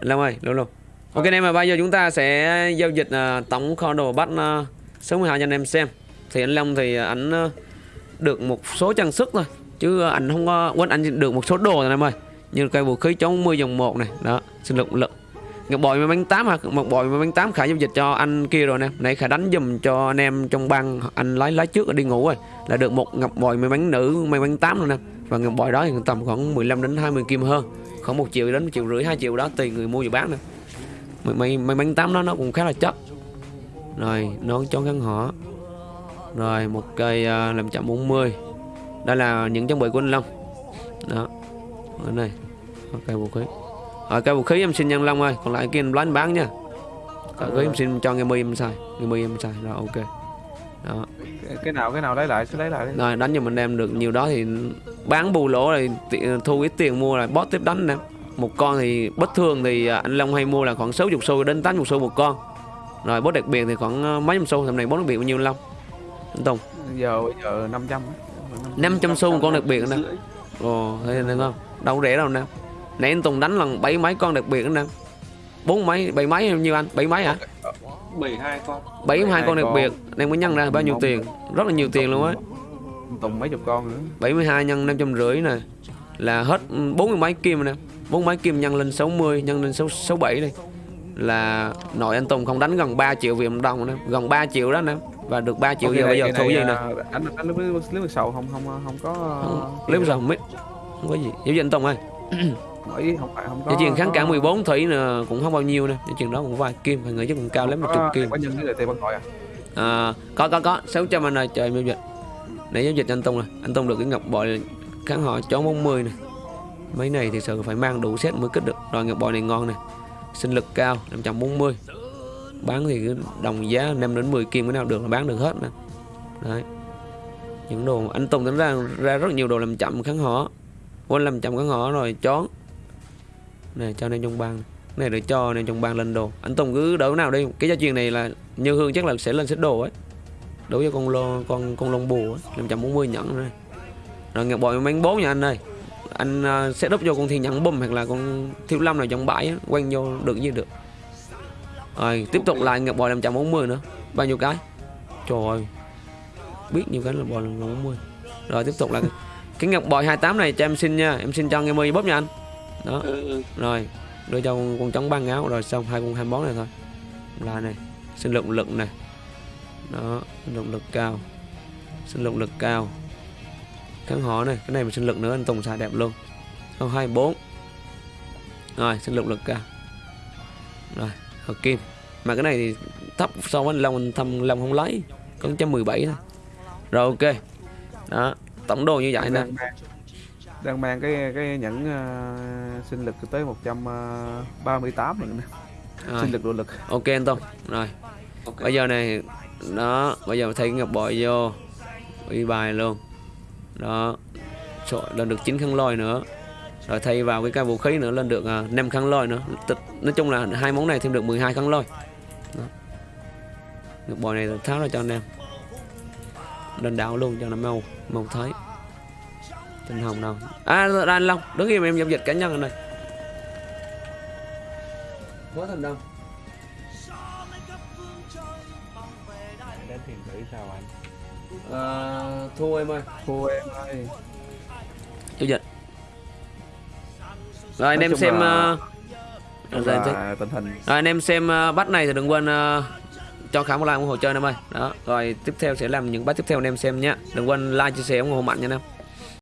Long ơi luôn luôn ok anh em mà bây giờ chúng ta sẽ giao dịch uh, tổng kho đồ bắt uh, số 12 cho anh em xem thì anh Long thì à, anh uh, được một số trang sức thôi chứ uh, anh không có uh, quên anh được một số đồ rồi anh em ơi như cây vũ khí chống 10 dòng 1 này đó sinh lực lực Ngọc bội mà bánh 8 hả? Một bội mà bánh 8 khả giao dịch cho anh kia rồi nè. Nãy khả đánh dùm cho anh em trong băng anh lái lái trước đi ngủ rồi. Là được một ngọc bội mấy bánh nữ may bánh 8 rồi nè. Và ngọc bội đó thì tầm khoảng 15 đến 20 kim hơn. Khoảng 1 triệu đến 1 triệu rưỡi 2 triệu đó tùy người mua và bán nè. Mấy mấy, mấy bánh 8 đó nó cũng khá là chất. Rồi, nón cho ngắn họ. Rồi, một cây uh, 540. Đây là những trang bị của anh Long. Đó. Ở đây. Ok vũ khí. Rồi cái vũ khí em xin nhân long ơi Còn lại kia em lấy bán nha Cái vũ khí em xin cho nghe mi em xài Nghe mi em xài rồi ok đó. Cái- nào cái nào lấy lại cứ lấy lại đi Rồi đánh cho mình đem được nhiều đó thì Bán bù lỗ rồi ti- thu ít tiền mua là bot tiếp đánh nè. Một con thì bất thường thì à, anh Long hay mua là khoảng 60 xu đến 80 xu một con. Rồi bot đặc biệt thì khoảng à, mấy trăm xu Tầm này bot đặc biệt bao nhiêu anh Long? Anh Tùng? Giờ bây giờ 500 á. 500 xu một con đặc biệt nè. Ồ thấy được không? Đâu rẻ đâu nè. Nãy anh Tùng đánh lần bảy mấy con đặc biệt nè. Bốn mấy bảy mấy bao nhiêu anh? Bảy mấy hả? 72 con. Bảy hai con đặc biệt. Đang mới nhân ra bao nhiêu tiền? rất là nhiều tiền luôn á tùng mấy chục con nữa. 72 nhân năm trăm rưỡi nè là hết bốn mươi mấy kim nè. bốn mấy kim nhân lên 60 nhân lên sáu sáu bảy đi. Là nội anh Tùng không đánh gần 3 triệu Việt đồng nè gần 3 triệu đó nè. Và được 3 triệu giờ bây giờ này, gì nè? à, anh anh lấy lấy lấy sầu không không không có nếu giờ không biết. Không có gì. Dịch anh Tùng ơi. Hỏi không phải không có Dây chuyền kháng cản 14 thủy nè cũng không bao nhiêu nè. Dây chuyền đó cũng vài kim nghĩ chắc cũng cao lắm một chục kim. có nhân cái lời tiền bắt gọi à? À, Có có có. 600 anh ơi trời giao dịch nãy giao dịch anh Tông rồi Anh tông được cái ngọc bội kháng họ chó bóng 10 này Mấy này thì sự phải mang đủ set mới kích được. Rồi ngọc bội này ngon nè. Sinh lực cao 540 Bán thì cứ đồng giá 5 đến 10 kim cái nào được là bán được hết nè. Đấy. Những đồ anh Tùng tính ra ra rất nhiều đồ làm chậm kháng họ. Quên làm chậm kháng họ rồi chón này cho nên trong bang. Này để cho nên trong bang lên đồ. Anh Tùng cứ đỡ nào đi. Cái gia truyền này là như hương chắc là sẽ lên xếp đồ ấy đối với con lô con con lông bù năm trăm bốn mươi nhẫn rồi rồi ngọc bội bánh bốn nha anh ơi. Anh uh, sẽ đúp vô con thiên nhẫn bùm hoặc là con thiếu lâm nào trong bãi á, quanh vô được như được. Rồi tiếp tục lại ngọc bội 540 nữa. Bao nhiêu cái? Trời ơi biết nhiêu cái là bội 540 rồi tiếp tục là cái ngọc bội 28 này cho em xin nha. Em xin cho nghe mi bóp nha anh. Đó. Ừ, ừ. rồi đưa cho con, con trống băng áo. Rồi xong hai con hai món này thôi. Là này sinh lượng lực này đó sinh lượng lực cao. Sinh lượng lực cao. Kháng họ này cái này mà sinh lực nữa anh Tùng xài đẹp luôn. Không hai bốn. Rồi sinh lượng lực cao. Rồi hợp kim. Mà cái này thì thấp so với anh Long anh thâm Long không lấy. Có trăm mười bảy thôi. Rồi ok. Đó tổng đồ như vậy nè. Đang mang đang mang cái cái nhẫn uh, sinh lực tới 138 rồi nè. Rồi. sinh lực độ lực. Ok anh Tùng. Rồi. Ok. Bây giờ này đó bây giờ thay cái ngọc bội vô uy bài luôn. Đó Trời, lên được 9 khăn lôi nữa. Rồi thay vào cái cây vũ khí nữa lên được uh, 5 khăn lôi nữa. Tức- nói chung là hai món này thêm được 12 khăn lôi. Đó. ngọc bội này tháo ra cho anh em. Lên đảo luôn cho nó mau mau thấy. Tinh hồng đâu. À ra anh Long đứng im em giao dịch cá nhân anh này quá thành đâu? Đến tiền gửi sao anh? À, thua em ơi. Cô em ơi. Giao dịch rồi anh Nói em xem là- ờ, rồi, rồi, rồi là tình hình anh em xem ờ, bắt này thì đừng quên ờ, cho khả một like ủng hộ chơi em ơi. Đó rồi tiếp theo sẽ làm những bắt tiếp theo anh em xem nhé. Đừng quên like chia sẻ ủng hộ mạnh nha anh em